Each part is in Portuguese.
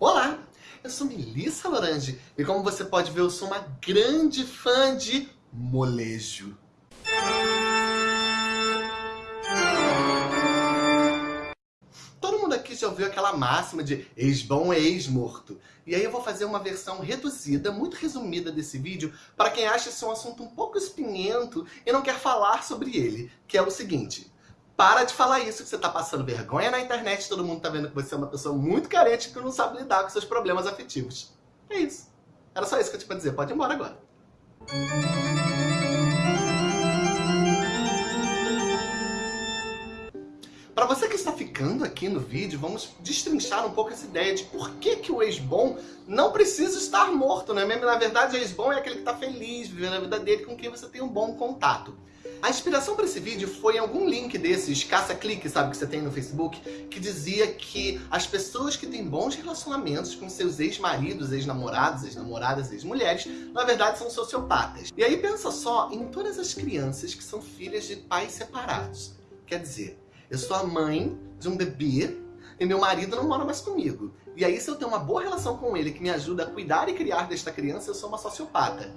Olá, eu sou Melissa Lorange e como você pode ver eu sou uma grande fã de molejo. Todo mundo aqui já ouviu aquela máxima de ex-bom é ex-morto. E aí eu vou fazer uma versão reduzida, muito resumida desse vídeo, para quem acha esse um assunto um pouco espinhento e não quer falar sobre ele, que é o seguinte. Para de falar isso, que você tá passando vergonha na internet, todo mundo tá vendo que você é uma pessoa muito carente que não sabe lidar com seus problemas afetivos. É isso. Era só isso que eu tinha pra dizer. Pode ir embora agora. Para você que está ficando aqui no vídeo, vamos destrinchar um pouco essa ideia de por que, que o ex-bom não precisa estar morto, né? Mesmo na verdade, o ex-bom é aquele que está feliz, vivendo a vida dele, com quem você tem um bom contato. A inspiração para esse vídeo foi em algum link desses caça-clique, sabe, que você tem no Facebook, que dizia que as pessoas que têm bons relacionamentos com seus ex-maridos, ex-namorados, ex-namoradas, ex-mulheres, na verdade são sociopatas. E aí pensa só em todas as crianças que são filhas de pais separados. Quer dizer, eu sou a mãe de um bebê e meu marido não mora mais comigo. E aí se eu tenho uma boa relação com ele que me ajuda a cuidar e criar desta criança, eu sou uma sociopata.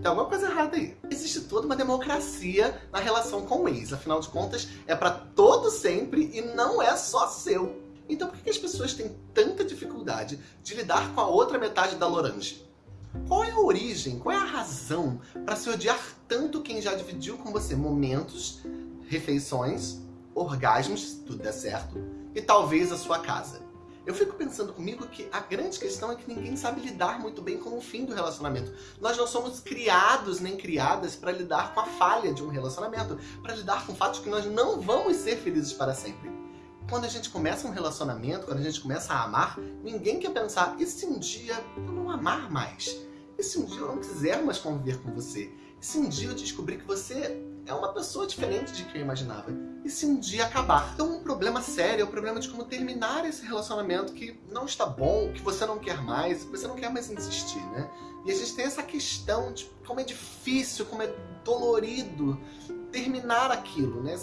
Tem alguma coisa errada aí. Existe toda uma democracia na relação com o ex. Afinal de contas, é para todo sempre e não é só seu. Então por que as pessoas têm tanta dificuldade de lidar com a outra metade da Lorange? Qual é a origem, qual é a razão para se odiar tanto quem já dividiu com você momentos, refeições, orgasmos, se tudo der certo, e talvez a sua casa? Eu fico pensando comigo que a grande questão é que ninguém sabe lidar muito bem com o fim do relacionamento. Nós não somos criados nem criadas para lidar com a falha de um relacionamento, para lidar com o fato de que nós não vamos ser felizes para sempre. Quando a gente começa um relacionamento, quando a gente começa a amar, ninguém quer pensar, e se um dia eu não amar mais? E se um dia eu não quiser mais conviver com você? E se um dia eu descobrir que você é uma pessoa diferente de que eu imaginava. E se um dia acabar? Então um problema sério é o problema de como terminar esse relacionamento que não está bom, que você não quer mais, que você não quer mais insistir, né? E a gente tem essa questão de como é difícil, como é dolorido terminar aquilo, né?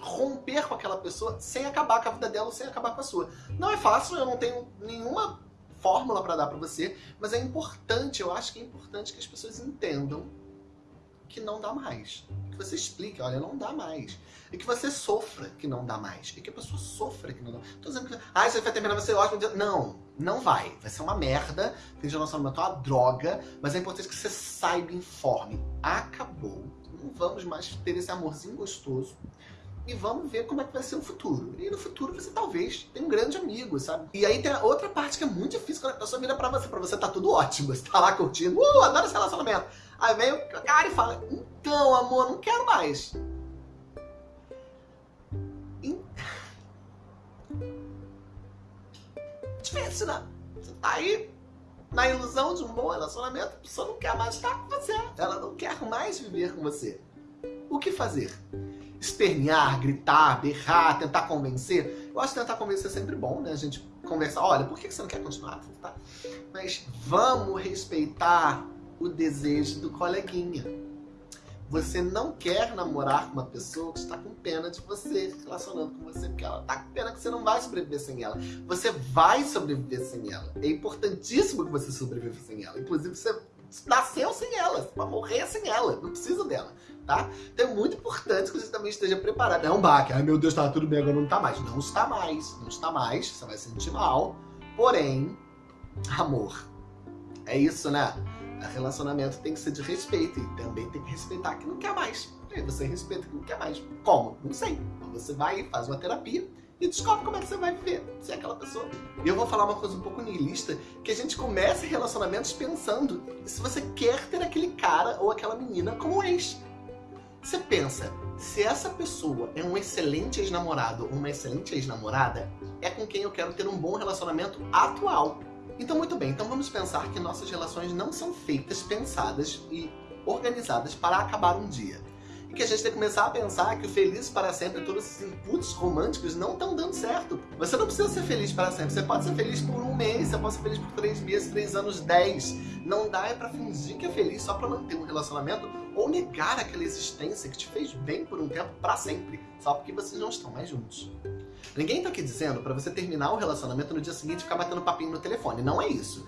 Romper com aquela pessoa sem acabar com a vida dela ou sem acabar com a sua. Não é fácil, eu não tenho nenhuma fórmula para dar para você, mas é importante, eu acho que é importante que as pessoas entendam que não dá mais. Que você explique, olha, não dá mais. E que você sofra que não dá mais. E que a pessoa sofra que não dá mais. Tô dizendo que, ah, você vai terminar, vai ser ótimo. Não, não vai. Vai ser uma merda. Tem relacionamento uma droga. Mas é importante que você saiba, informe. Acabou. Não vamos mais ter esse amorzinho gostoso e vamos ver como é que vai ser o futuro. E no futuro você talvez tenha um grande amigo, sabe? E aí tem a outra parte que é muito difícil quando a pessoa vira pra você, pra você tá tudo ótimo, você tá lá curtindo, uh, adoro esse relacionamento. Aí vem o cara e fala, então amor, não quero mais. Difícil, né? Você tá aí na ilusão de um bom relacionamento, a pessoa não quer mais estar com você. Ela não quer mais viver com você. O que fazer? Espernear, gritar, berrar, tentar convencer. Eu acho que tentar convencer é sempre bom, né? A gente conversar, olha, por que você não quer continuar? Tá? Mas vamos respeitar o desejo do coleguinha. Você não quer namorar com uma pessoa que está com pena de você, relacionando com você, porque ela está com pena que você não vai sobreviver sem ela. Você vai sobreviver sem ela. É importantíssimo que você sobreviva sem ela. Inclusive, você nasceu sem ela, você vai morrer sem ela, não precisa dela, tá? Então é muito importante que você também esteja preparado. É um baque, ai meu Deus, tá tudo bem, agora não tá mais. Não está mais, não está mais, você vai se sentir mal, porém, amor, é isso, né? O relacionamento tem que ser de respeito e também tem que respeitar que não quer mais. E você respeita que não quer mais. Como? Não sei. Então você vai faz uma terapia e descobre como é que você vai viver se é aquela pessoa. E eu vou falar uma coisa um pouco niilista, que a gente começa relacionamentos pensando se você quer ter aquele cara ou aquela menina como ex. Você pensa, se essa pessoa é um excelente ex-namorado ou uma excelente ex-namorada, é com quem eu quero ter um bom relacionamento atual. Então, muito bem, então vamos pensar que nossas relações não são feitas, pensadas e organizadas para acabar um dia que a gente tem que começar a pensar que o feliz para sempre, todos esses inputs românticos não estão dando certo. Você não precisa ser feliz para sempre. Você pode ser feliz por um mês, você pode ser feliz por três meses, três anos, dez. Não dá é para fingir que é feliz só para manter um relacionamento ou negar aquela existência que te fez bem por um tempo para sempre, só porque vocês não estão mais juntos. Ninguém tá aqui dizendo pra você terminar o relacionamento no dia seguinte e ficar batendo papinho no telefone. Não é isso.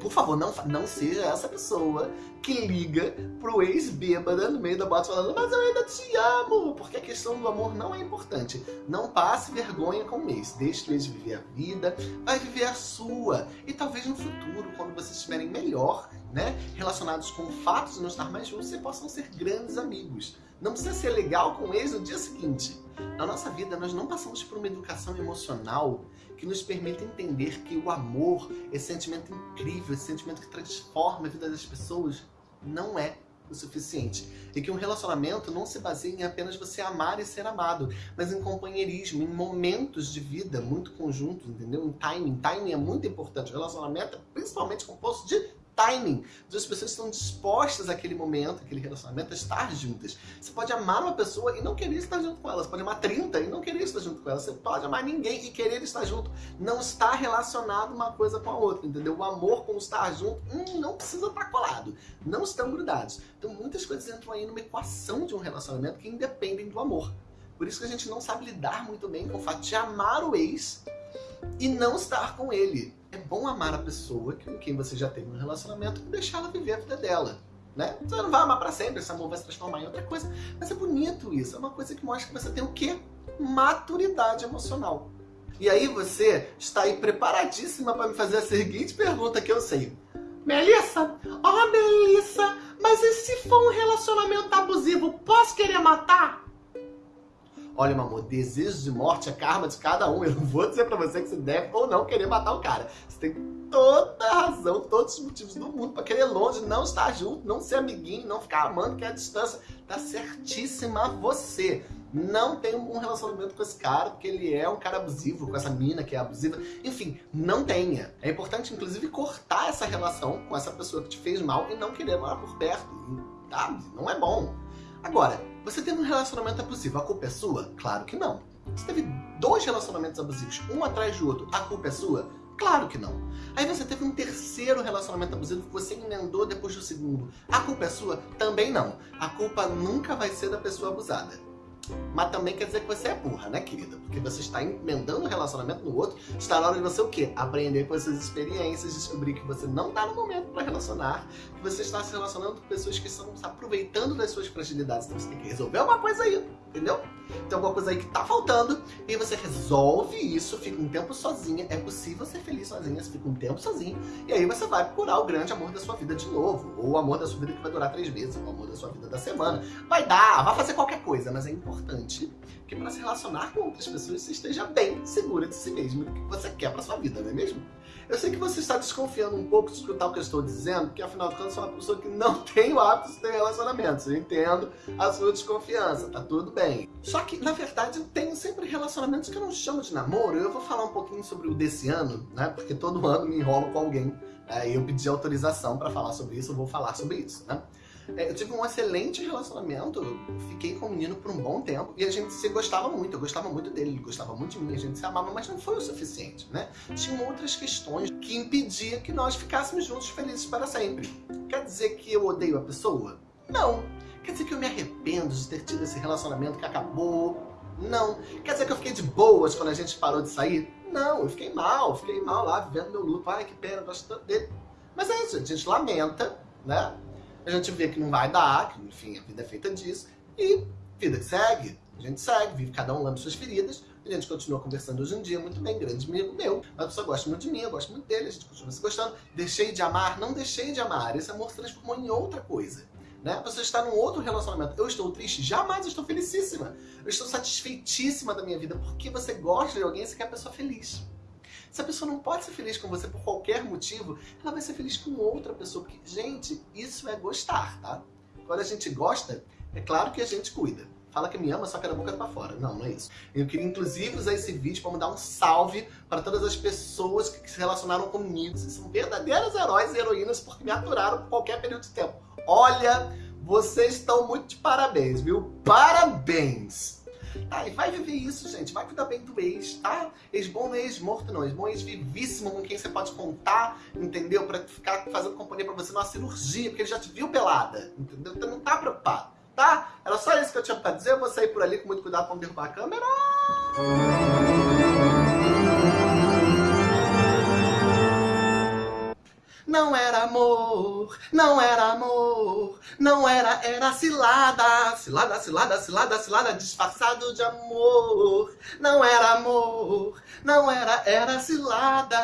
Por favor, não, não seja essa pessoa que liga pro ex-bêbada no meio da boate falando mas eu ainda te amo, porque a questão do amor não é importante. Não passe vergonha com o ex. Deixe o ex viver a vida, vai viver a sua. E talvez no futuro, quando vocês estiverem melhor, né, relacionados com fatos e não estar mais juntos, vocês possam ser grandes amigos. Não precisa ser legal com o ex no dia seguinte. Na nossa vida, nós não passamos por uma educação emocional que nos permite entender que o amor, esse sentimento incrível, esse sentimento que transforma a vida das pessoas, não é o suficiente. E que um relacionamento não se baseia em apenas você amar e ser amado, mas em companheirismo, em momentos de vida muito conjuntos, entendeu? Em timing. Timing é muito importante. O relacionamento é principalmente composto de timing, duas pessoas estão dispostas àquele momento, aquele relacionamento, a estar juntas. Você pode amar uma pessoa e não querer estar junto com ela. Você pode amar 30 e não querer estar junto com ela. Você pode amar ninguém e querer estar junto. Não está relacionado uma coisa com a outra, entendeu? O amor com estar junto hum, não precisa estar colado. Não estão grudados. Então muitas coisas entram aí numa equação de um relacionamento que independem do amor. Por isso que a gente não sabe lidar muito bem com o fato de amar o ex e não estar com ele. É bom amar a pessoa com quem você já teve um relacionamento e deixar ela viver a vida dela. Né? Você não vai amar pra sempre, esse amor vai se transformar em outra coisa. Mas é bonito isso, é uma coisa que mostra que você tem o quê? Maturidade emocional. E aí você está aí preparadíssima para me fazer a seguinte pergunta que eu sei. Melissa, ó oh, Melissa, mas e se for um relacionamento abusivo, posso querer matar? Olha, meu amor, desejo de morte é karma de cada um. Eu não vou dizer pra você que você deve ou não querer matar o cara. Você tem toda a razão, todos os motivos do mundo pra querer longe, não estar junto, não ser amiguinho, não ficar amando, que é a distância. Tá certíssima você. Não tem um relacionamento com esse cara, porque ele é um cara abusivo, com essa mina que é abusiva. Enfim, não tenha. É importante, inclusive, cortar essa relação com essa pessoa que te fez mal e não querer morar por perto. Tá? Não é bom. Agora, você teve um relacionamento abusivo, a culpa é sua? Claro que não. Você teve dois relacionamentos abusivos, um atrás do outro, a culpa é sua? Claro que não. Aí você teve um terceiro relacionamento abusivo que você emendou depois do segundo. A culpa é sua? Também não. A culpa nunca vai ser da pessoa abusada. Mas também quer dizer que você é burra, né, querida? Porque você está emendando um relacionamento no outro, está na hora de você o quê? Aprender com essas experiências, descobrir que você não está no momento para relacionar, que você está se relacionando com pessoas que estão se aproveitando das suas fragilidades. Então você tem que resolver uma coisa aí, entendeu? Tem alguma coisa aí que tá faltando, e você resolve isso, fica um tempo sozinha. É possível ser feliz sozinha, você fica um tempo sozinho, e aí você vai procurar o grande amor da sua vida de novo. Ou o amor da sua vida que vai durar três meses, ou o amor da sua vida da semana. Vai dar, vai fazer qualquer coisa, mas é importante que para se relacionar com outras pessoas você esteja bem segura de si mesmo, do que você quer para sua vida, não é mesmo? Eu sei que você está desconfiando um pouco de escutar o que eu estou dizendo, porque afinal de contas eu sou uma pessoa que não tem o hábito de ter relacionamentos. Eu entendo a sua desconfiança, tá tudo bem. Só que, na verdade, eu tenho sempre relacionamentos que eu não chamo de namoro. Eu vou falar um pouquinho sobre o desse ano, né? Porque todo ano me enrolo com alguém. É, e eu pedi autorização para falar sobre isso, eu vou falar sobre isso, né? É, eu tive um excelente relacionamento, fiquei com o menino por um bom tempo e a gente se gostava muito, eu gostava muito dele, ele gostava muito de mim, a gente se amava, mas não foi o suficiente, né? Tinham outras questões que impediam que nós ficássemos juntos felizes para sempre. Quer dizer que eu odeio a pessoa? Não. Quer dizer que eu me arrependo de ter tido esse relacionamento que acabou? Não. Quer dizer que eu fiquei de boas quando a gente parou de sair? Não, eu fiquei mal, fiquei mal lá, vivendo meu luto. Ai, que pena, gosto tanto dele. Mas é isso, a gente lamenta, né? A gente vê que não vai dar, que enfim, a vida é feita disso, e vida que segue, a gente segue, vive cada um lambe suas feridas, a gente continua conversando hoje em dia muito bem, grande amigo meu, a pessoa gosta muito de mim, eu gosto muito dele, a gente continua se gostando, deixei de amar, não deixei de amar, esse amor se transformou em outra coisa. Né? Pessoa está num outro relacionamento. Eu estou triste? Jamais, eu estou felicíssima. Eu estou satisfeitíssima da minha vida, porque você gosta de alguém e você quer a pessoa feliz. Se a pessoa não pode ser feliz com você por qualquer motivo, ela vai ser feliz com outra pessoa. Porque, gente, isso é gostar, tá? Quando a gente gosta, é claro que a gente cuida. Fala que me ama, só que da boca pra fora. Não, não é isso. Eu queria, inclusive, usar esse vídeo para mandar um salve para todas as pessoas que se relacionaram comigo. Vocês são verdadeiros heróis e heroínas porque me aturaram por qualquer período de tempo. Olha, vocês estão muito de parabéns, viu? Parabéns! E vai viver isso, gente. Vai cuidar bem do ex, tá? Ex bom não é ex morto, não. Ex bom é ex vivíssimo, com quem você pode contar, entendeu? Pra ficar fazendo companhia pra você numa cirurgia, porque ele já te viu pelada, entendeu? Então não tá preocupado, tá? Era só isso que eu tinha pra dizer. Eu vou sair por ali com muito cuidado pra não derrubar a câmera. Não era amor, não era amor, não era, era cilada, cilada, cilada, cilada, cilada, disfarçado de amor, não era amor, não era, era cilada.